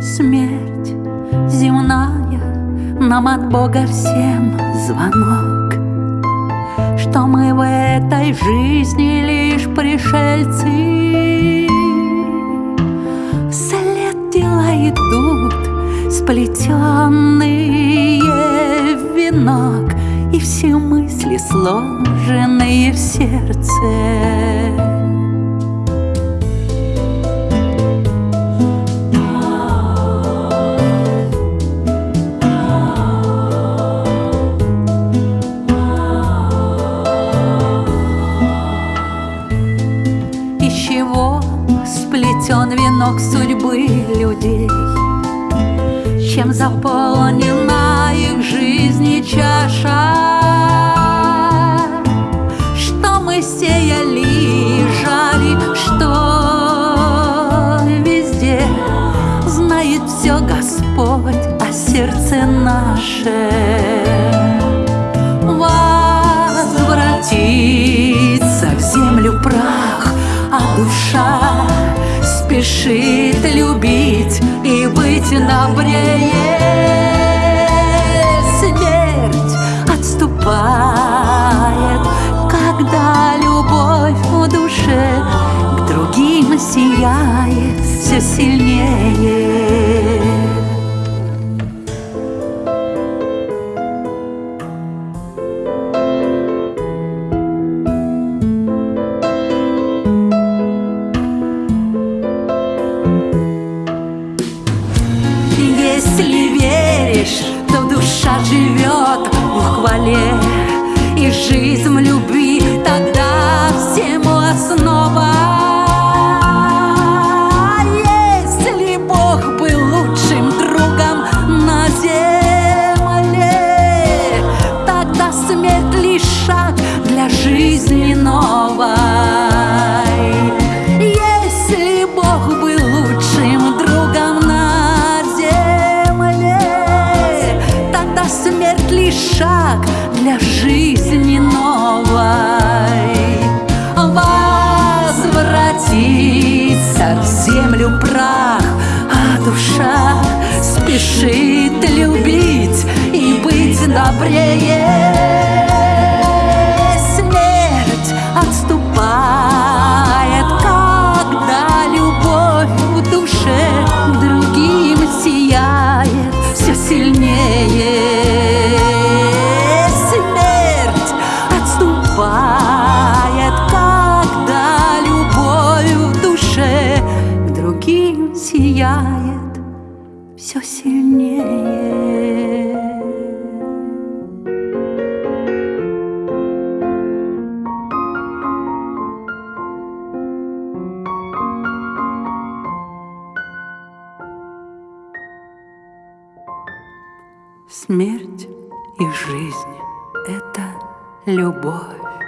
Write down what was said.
смерть. Земная Нам от Бога всем звонок. Что мы в этой жизни лишь пришельцы. Вслед дела идут сплетенные в венок И все мысли сложенные в сердце сплетен венок судьбы людей, Чем заполнена их жизнь чаша, Что мы сеяли и жали, что везде Знает все Господь о сердце наше. Возвратиться в землю прах, а душа спешит любить и быть добрее. Смерть отступает, когда любовь в душе к другим сияет все сильнее. Веришь, то душа живет в хвале И жизнь любви шаг для жизни новой Возвратиться в землю прах, а душа спешит любить и быть добрее. Другим сияет все сильнее. Смерть и жизнь — это любовь.